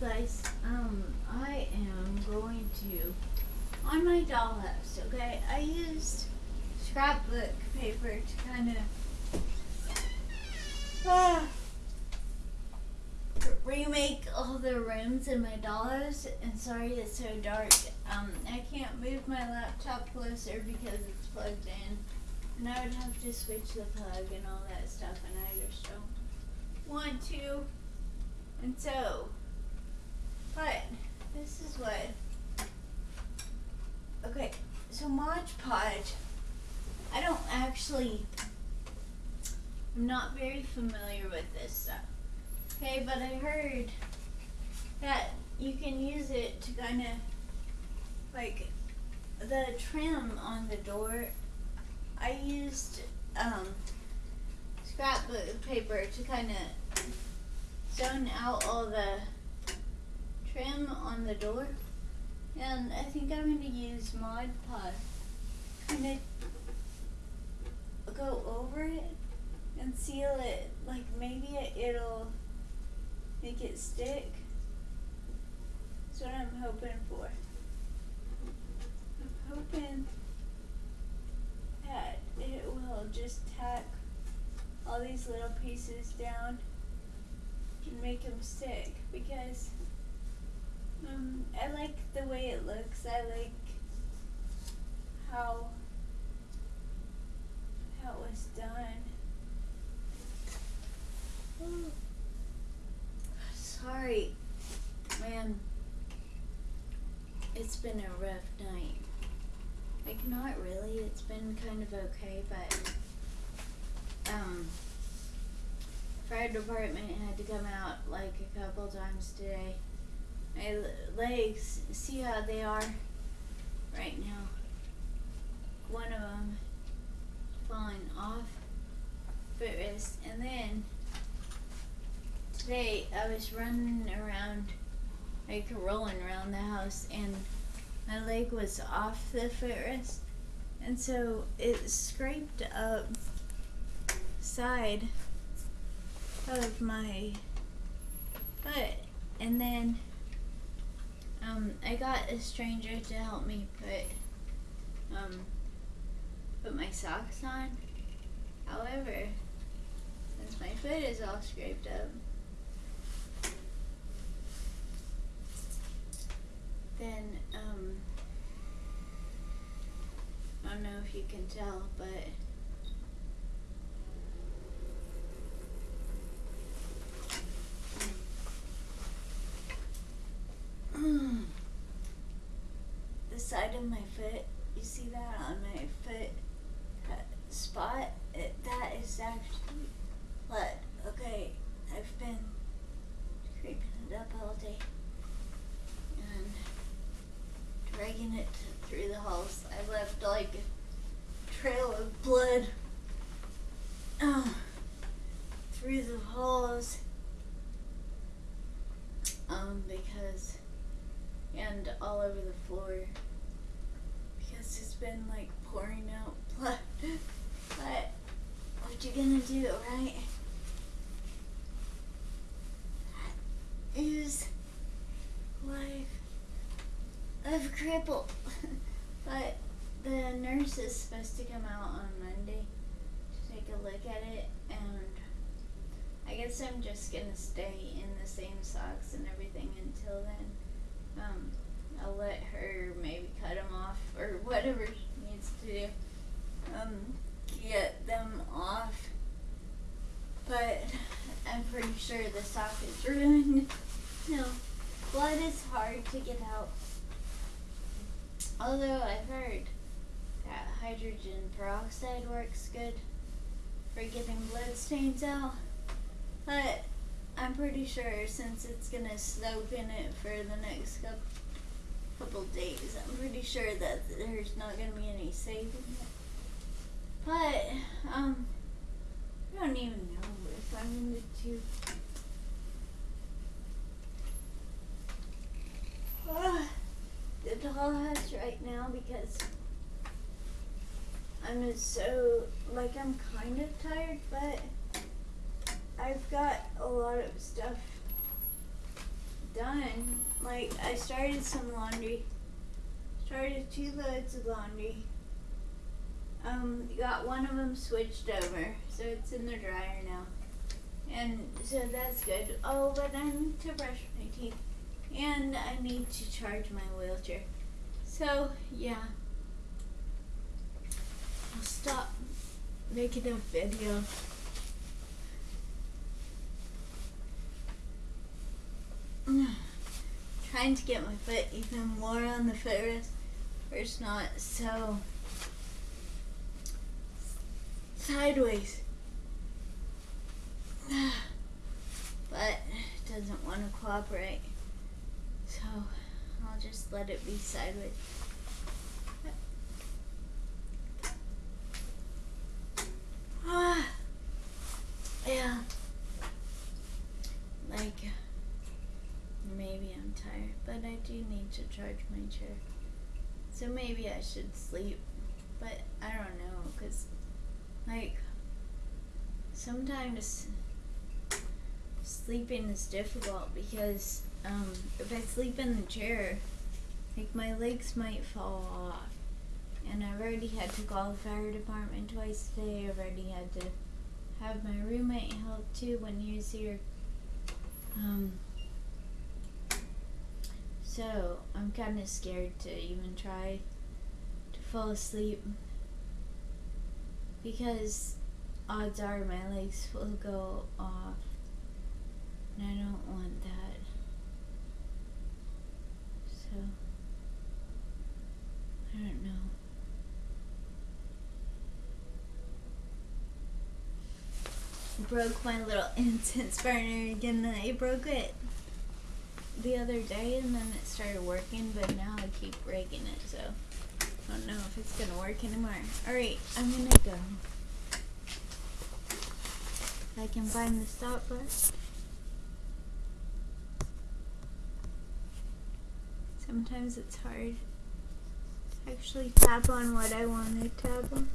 guys, um, I am going to on my dollhouse. Okay, I used scrapbook paper to kind of ah, remake all the rooms in my dollhouse. And sorry it's so dark. Um, I can't move my laptop closer because it's plugged in, and I would have to switch the plug and all that stuff, and I just don't want to. And so, this is what. Okay, so Mod Podge. I don't actually. I'm not very familiar with this stuff. Okay, but I heard that you can use it to kind of like the trim on the door. I used um, scrapbook paper to kind of zone out all the trim on the door. And I think I'm going to use Mod Podge. Kind of go over it and seal it. Like maybe it, it'll make it stick. That's what I'm hoping for. I'm hoping that it will just tack all these little pieces down and make them stick because um, I like the way it looks. I like how how it was done. Sorry, man. It's been a rough night. Like not really. It's been kind of okay, but um fire department had to come out like a couple times today. My legs, see how they are right now. One of them falling off footrest, and then today I was running around, like rolling around the house, and my leg was off the footrest, and so it scraped up side of my foot, and then um, I got a stranger to help me put um, put my socks on. However, since my foot is all scraped up, then um, I don't know if you can tell, but of my foot, you see that on my foot spot? It, that is actually blood. Okay, I've been creeping it up all day and dragging it through the halls. I left like a trail of blood uh, through the halls um, because and all over the floor because it's been like pouring out blood. but what you gonna do, right? That is life of cripple. but the nurse is supposed to come out on Monday to take a look at it and I guess I'm just gonna stay in the same socks and everything until then um, I'll let her maybe cut them off or whatever she needs to do. Um, get them off. But I'm pretty sure the sock is ruined. no, blood is hard to get out. Although I've heard that hydrogen peroxide works good for getting blood stains out. But I'm pretty sure since it's gonna soak in it for the next couple couple days, I'm pretty sure that there's not gonna be any saving. But um, I don't even know if I'm going to. do... Uh, the dollhouse right now because I'm just so like I'm kind of tired, but I've got a lot of stuff done. Like I started some laundry. Started two loads of laundry. Um, got one of them switched over, so it's in the dryer now. And so that's good. Oh, but I need to brush my teeth. And I need to charge my wheelchair. So, yeah. I'll stop making a video. Trying to get my foot even more on the footrest where it's not so sideways. but it doesn't want to cooperate. So I'll just let it be sideways. Ah, yeah. Like, maybe I'm tired, but I do need to charge my chair. So maybe I should sleep, but I don't know, because, like, sometimes sleeping is difficult because um, if I sleep in the chair, like my legs might fall off. And I've already had to call the fire department twice today. I've already had to have my roommate help too when he was here. Um, so I'm kind of scared to even try to fall asleep because odds are my legs will go off. And I don't want that. So, I don't know. Broke my little incense burner again. and I broke it the other day and then it started working, but now I keep breaking it, so I don't know if it's gonna work anymore. Alright, I'm gonna go. I can find the stop. Sometimes it's hard to actually tap on what I want to tap on.